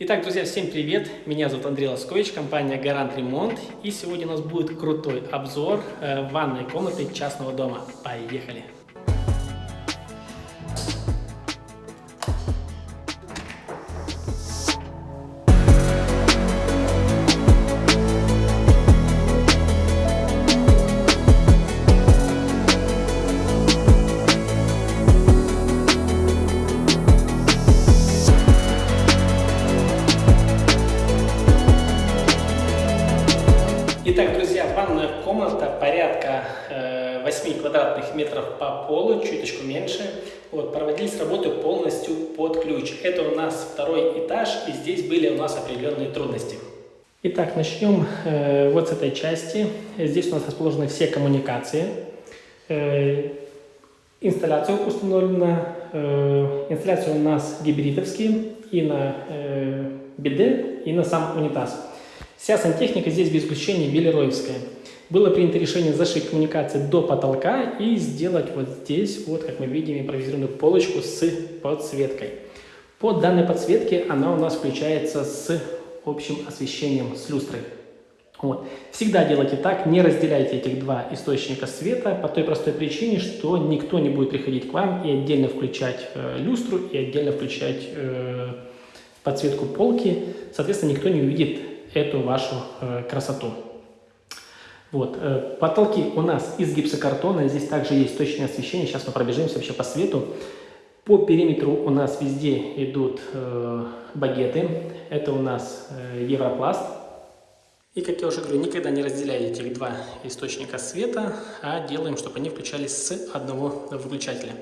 Итак, друзья, всем привет! Меня зовут Андрей Лоскович, компания Гарант Ремонт. И сегодня у нас будет крутой обзор э, ванной комнаты частного дома. Поехали! Порядка э, 8 квадратных метров по полу, чуточку меньше. Вот, проводились работы полностью под ключ. Это у нас второй этаж, и здесь были у нас определенные трудности. Итак, начнем э, вот с этой части. Здесь у нас расположены все коммуникации. Э, инсталляция установлена. Э, инсталляция у нас гибридовские и на э, и на сам унитаз. Вся сантехника здесь без исключения белероевская. Было принято решение зашить коммуникации до потолка и сделать вот здесь, вот как мы видим, импровизированную полочку с подсветкой. По данной подсветке она у нас включается с общим освещением, с люстрой. Вот. Всегда делайте так, не разделяйте этих два источника света по той простой причине, что никто не будет приходить к вам и отдельно включать э, люстру, и отдельно включать э, подсветку полки. Соответственно, никто не увидит эту вашу э, красоту. Вот. Э, потолки у нас из гипсокартона, здесь также есть точное освещение, сейчас мы пробежимся вообще по свету. По периметру у нас везде идут э, багеты, это у нас э, европласт. И, как я уже говорю, никогда не разделяйте этих два источника света, а делаем, чтобы они включались с одного выключателя.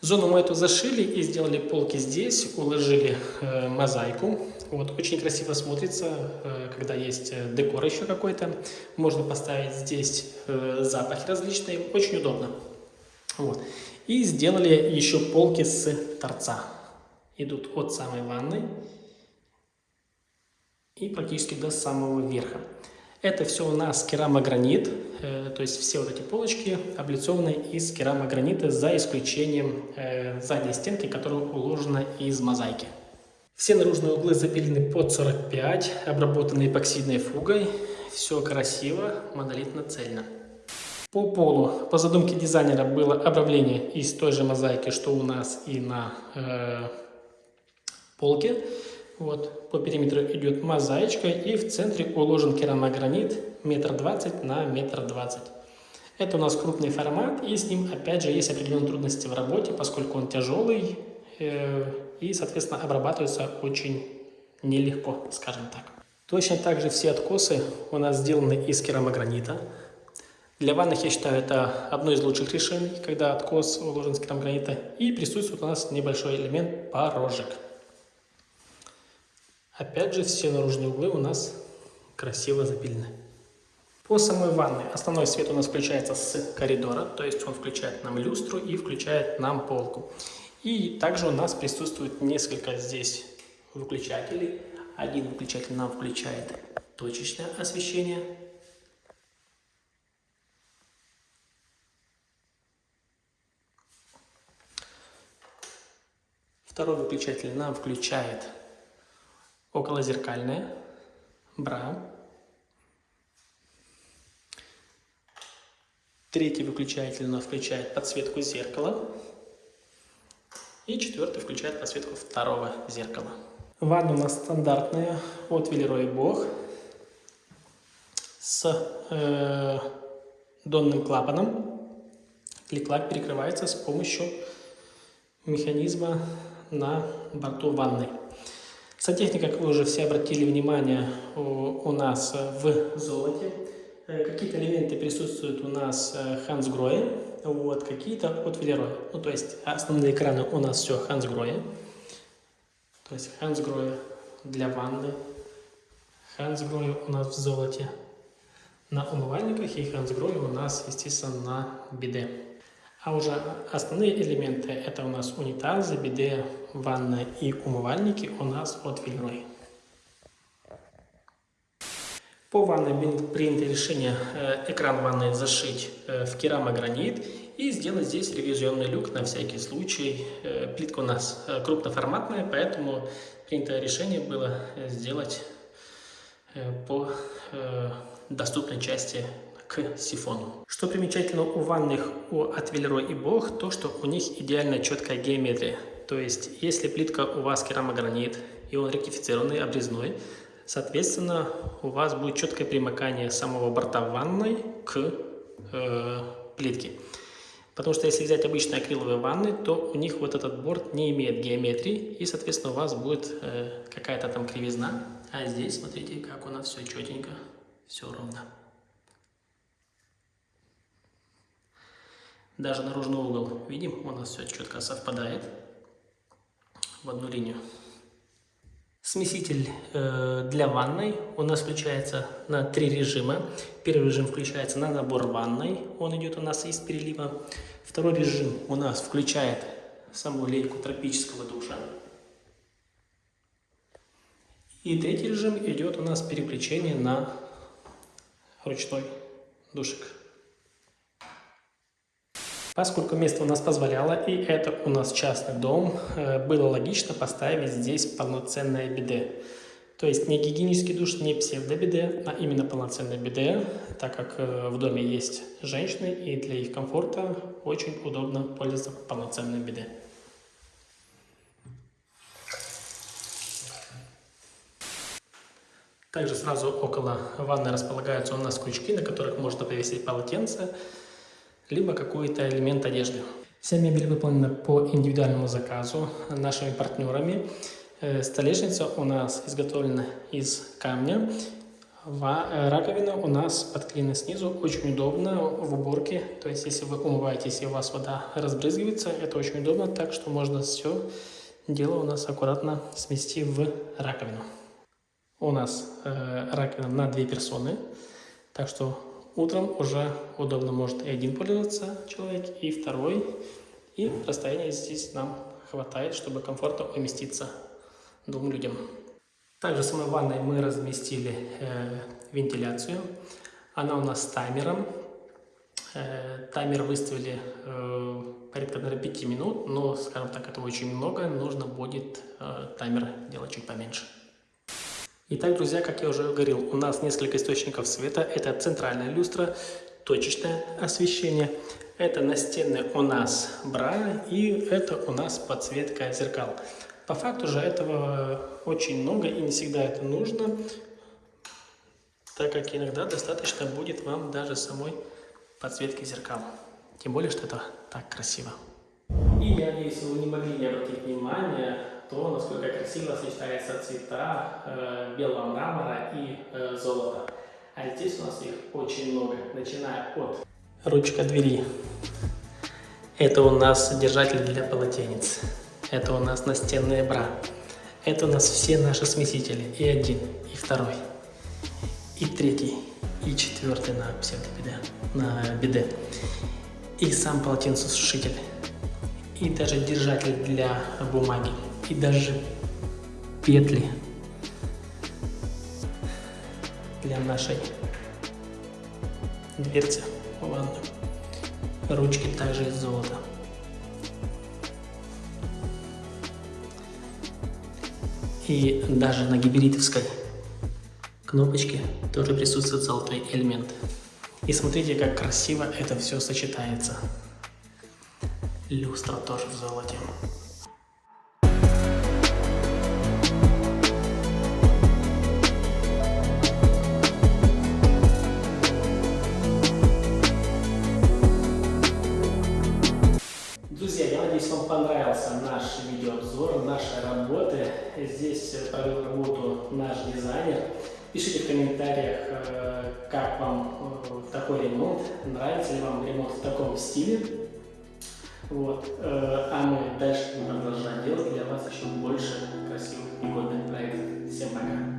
Зону мы эту зашили и сделали полки здесь, уложили э, мозаику. Вот, очень красиво смотрится, э, когда есть э, декор еще какой-то. Можно поставить здесь э, запахи различные, очень удобно. Вот. И сделали еще полки с торца. Идут от самой ванны и практически до самого верха. Это все у нас керамогранит, то есть все вот эти полочки облицованы из керамогранита за исключением задней стенки, которая уложена из мозаики. Все наружные углы запилены под 45, обработаны эпоксидной фугой. Все красиво, монолитно-цельно. По полу, по задумке дизайнера, было обрамление из той же мозаики, что у нас и на э, полке. Вот, по периметру идет мозаичка, и в центре уложен керамогранит метр двадцать на метр двадцать. Это у нас крупный формат, и с ним, опять же, есть определенные трудности в работе, поскольку он тяжелый, э, и, соответственно, обрабатывается очень нелегко, скажем так. Точно так же все откосы у нас сделаны из керамогранита. Для ванных, я считаю, это одно из лучших решений, когда откос уложен из керамогранита. И присутствует у нас небольшой элемент порожек. Опять же, все наружные углы у нас красиво запилены. По самой ванной основной свет у нас включается с коридора, то есть он включает нам люстру и включает нам полку. И также у нас присутствует несколько здесь выключателей. Один выключатель нам включает точечное освещение. Второй выключатель нам включает околозеркальное, бра. Третий выключатель у нас включает подсветку зеркала. И четвертый включает подсветку второго зеркала. Ванна у нас стандартная от Велерой Бог с э, донным клапаном. Клик-клак перекрывается с помощью механизма на борту ванны. Сантехника, как вы уже все обратили внимание, у, у нас в золоте. Э, какие-то элементы присутствуют у нас Хансгроя, вот, какие-то от Велероя. Ну, то есть основные экраны у нас все Хансгроя. То есть Хансгроя для ванны. Хансгроя у нас в золоте на умывальниках и Хансгроя у нас, естественно, на биде. А уже основные элементы это у нас унитазы, биде, ванна и умывальники у нас от Велерой. По ванной принято решение э, экран ванной зашить э, в керамогранит и сделать здесь ревизионный люк на всякий случай. Э, плитка у нас крупноформатная, поэтому принято решение было сделать по доступной части к сифону. Что примечательно у ванных у от и Бог, то что у них идеально четкая геометрия. То есть, если плитка у вас керамогранит и он ректифицированный, обрезной, Соответственно, у вас будет четкое примыкание самого борта ванной к э, плитке. Потому что если взять обычные акриловые ванны, то у них вот этот борт не имеет геометрии, и, соответственно, у вас будет э, какая-то там кривизна. А здесь, смотрите, как у нас все четенько, все ровно. Даже наружный угол, видим, у нас все четко совпадает в одну линию. Смеситель э, для ванной у нас включается на три режима. Первый режим включается на набор ванной, он идет у нас из перелива. Второй режим у нас включает саму лейку тропического душа. И третий режим идет у нас переключение на ручной душик. Поскольку место у нас позволяло, и это у нас частный дом, э, было логично поставить здесь полноценное биде. То есть не гигиенический душ, не псевдобиде, а именно полноценное биде, так как э, в доме есть женщины, и для их комфорта очень удобно пользоваться полноценным биде. Также сразу около ванны располагаются у нас крючки, на которых можно повесить полотенце, либо какой-то элемент одежды. Вся мебель выполнена по индивидуальному заказу нашими партнерами. Э, столешница у нас изготовлена из камня. Э, раковина у нас подклеена снизу, очень удобно в уборке. То есть, если вы умываетесь и у вас вода разбрызгивается, это очень удобно, так что можно все дело у нас аккуратно смести в раковину. У нас э, раковина на две персоны, так что Утром уже удобно может и один пользоваться человек, и второй. И расстояние здесь нам хватает, чтобы комфортно уместиться двум людям. Также в самой ванной мы разместили э, вентиляцию. Она у нас с таймером. Э, таймер выставили э, порядка наверное, 5 минут, но, скажем так, это очень много. Нужно будет э, таймер делать чуть поменьше. Итак, друзья, как я уже говорил, у нас несколько источников света. Это центральная люстра, точечное освещение. Это настенный у нас бра и это у нас подсветка зеркал. По факту же этого очень много и не всегда это нужно, так как иногда достаточно будет вам даже самой подсветки зеркал. Тем более, что это так красиво. И я надеюсь, вы не могли не обратить внимание то, насколько красиво сочетаются цвета э, белого мрамора и э, золота. А здесь у нас их очень много, начиная от ручка двери. Это у нас держатель для полотенец. Это у нас настенные бра. Это у нас все наши смесители. И один, и второй, и третий, и четвертый на псевдобиде, на биде. И сам полотенцесушитель. И даже держатель для бумаги и даже петли для нашей дверцы ванну. Ручки также из золота. И даже на гибридовской кнопочке тоже присутствует золотой элемент. И смотрите, как красиво это все сочетается. Люстра тоже в золоте. Пишите в комментариях, э, как вам э, такой ремонт, нравится ли вам ремонт в таком стиле. Вот. Э, а мы дальше будем продолжать делать для вас еще больше красивых и годных проектов. Всем пока!